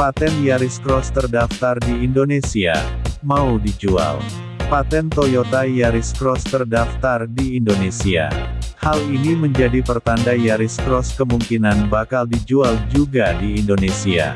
Paten Yaris Cross terdaftar di Indonesia, mau dijual. Paten Toyota Yaris Cross terdaftar di Indonesia. Hal ini menjadi pertanda Yaris Cross kemungkinan bakal dijual juga di Indonesia.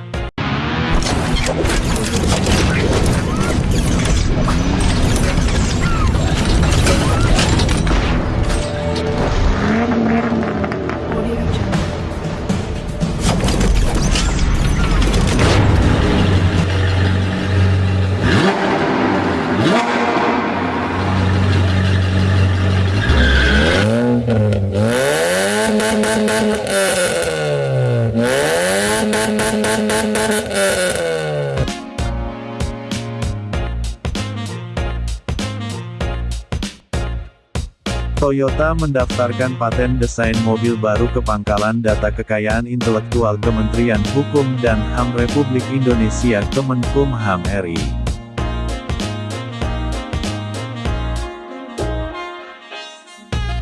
Toyota mendaftarkan paten desain mobil baru ke Pangkalan Data Kekayaan Intelektual Kementerian Hukum dan HAM Republik Indonesia Kemenkumham RI.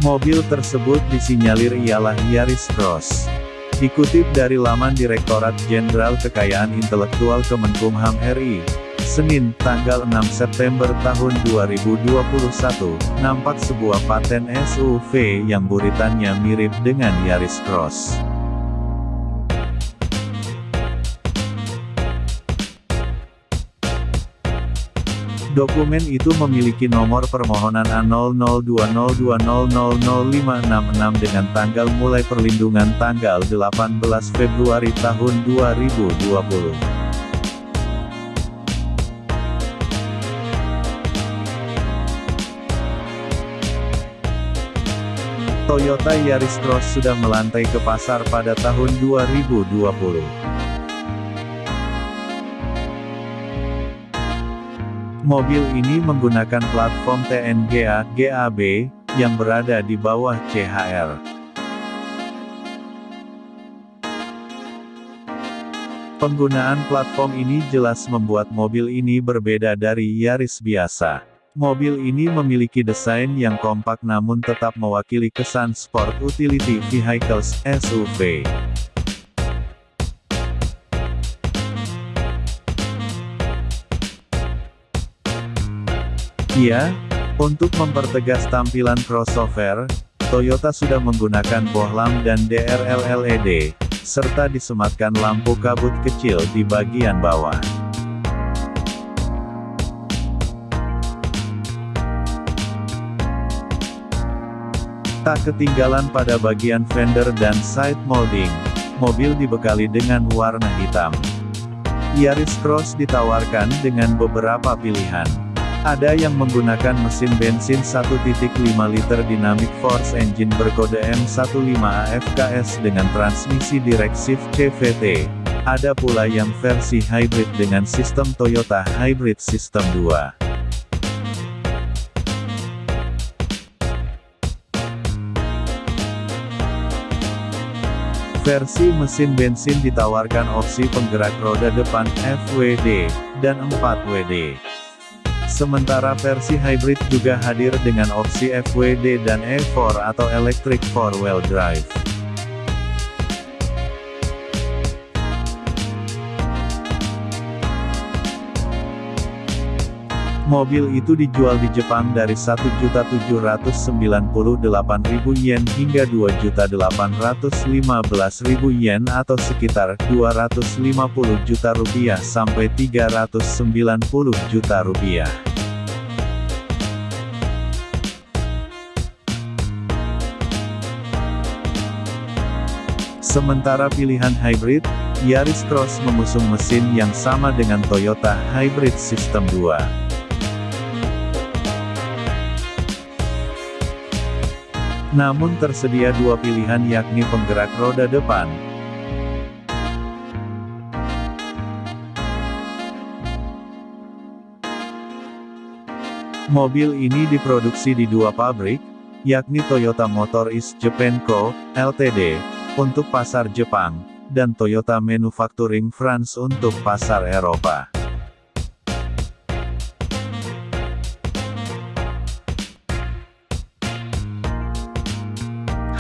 Mobil tersebut disinyalir ialah Yaris Cross. Dikutip dari laman Direktorat Jenderal Kekayaan Intelektual Kemenkumham RI, Senin, tanggal 6 September tahun 2021, nampak sebuah paten SUV yang buritannya mirip dengan Yaris Cross. Dokumen itu memiliki nomor permohonan A002020005666 dengan tanggal mulai perlindungan tanggal 18 Februari tahun 2020. Toyota Yaris Cross sudah melantai ke pasar pada tahun 2020. Mobil ini menggunakan platform TNGA GAB yang berada di bawah CHR. Penggunaan platform ini jelas membuat mobil ini berbeda dari Yaris biasa. Mobil ini memiliki desain yang kompak namun tetap mewakili kesan sport utility vehicles (SUV). Ya, untuk mempertegas tampilan crossover, Toyota sudah menggunakan bohlam dan DRL LED, serta disematkan lampu kabut kecil di bagian bawah. Tak ketinggalan pada bagian fender dan side molding, mobil dibekali dengan warna hitam. Yaris Cross ditawarkan dengan beberapa pilihan. Ada yang menggunakan mesin bensin 1.5 liter Dynamic Force Engine berkode M15AFKS dengan transmisi direct shift CVT. Ada pula yang versi hybrid dengan sistem Toyota Hybrid System 2. Versi mesin bensin ditawarkan opsi penggerak roda depan FWD dan 4WD. Sementara versi hybrid juga hadir dengan opsi FWD dan E4 atau Electric Four Wheel Drive. Mobil itu dijual di Jepang dari 1.798.000 yen hingga 2.815.000 yen atau sekitar 250 juta rupiah sampai 390 juta rupiah. Sementara pilihan hybrid, Yaris Cross mengusung mesin yang sama dengan Toyota Hybrid System 2. Namun tersedia dua pilihan yakni penggerak roda depan. Mobil ini diproduksi di dua pabrik, yakni Toyota Motor East Japan Co., Ltd., untuk pasar Jepang, dan Toyota Manufacturing France untuk pasar Eropa.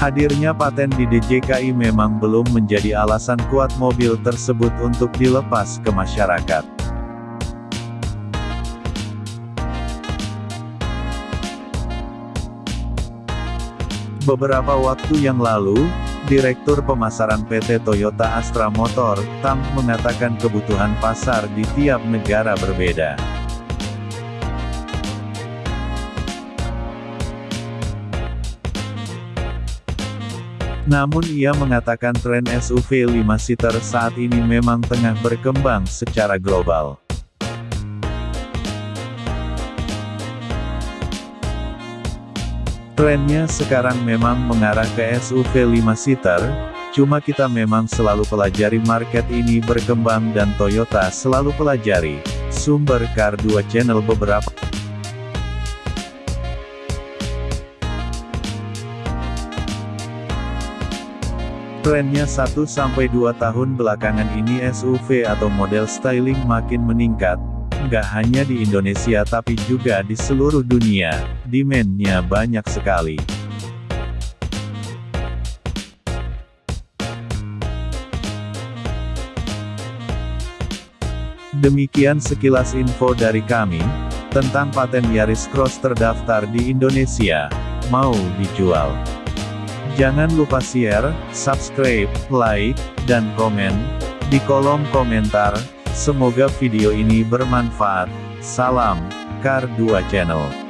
Hadirnya paten di DJKI memang belum menjadi alasan kuat mobil tersebut untuk dilepas ke masyarakat. Beberapa waktu yang lalu, Direktur Pemasaran PT Toyota Astra Motor, TAM, mengatakan kebutuhan pasar di tiap negara berbeda. Namun ia mengatakan tren SUV 5-seater saat ini memang tengah berkembang secara global. Trennya sekarang memang mengarah ke SUV 5-seater, cuma kita memang selalu pelajari market ini berkembang dan Toyota selalu pelajari. Sumber Car 2 Channel beberapa Trennya 1-2 tahun belakangan ini SUV atau model styling makin meningkat, Nggak hanya di Indonesia tapi juga di seluruh dunia, demand-nya banyak sekali. Demikian sekilas info dari kami, tentang paten Yaris Cross terdaftar di Indonesia, mau dijual. Jangan lupa share, subscribe, like, dan komen, di kolom komentar, Semoga video ini bermanfaat. Salam, Kar 2 Channel.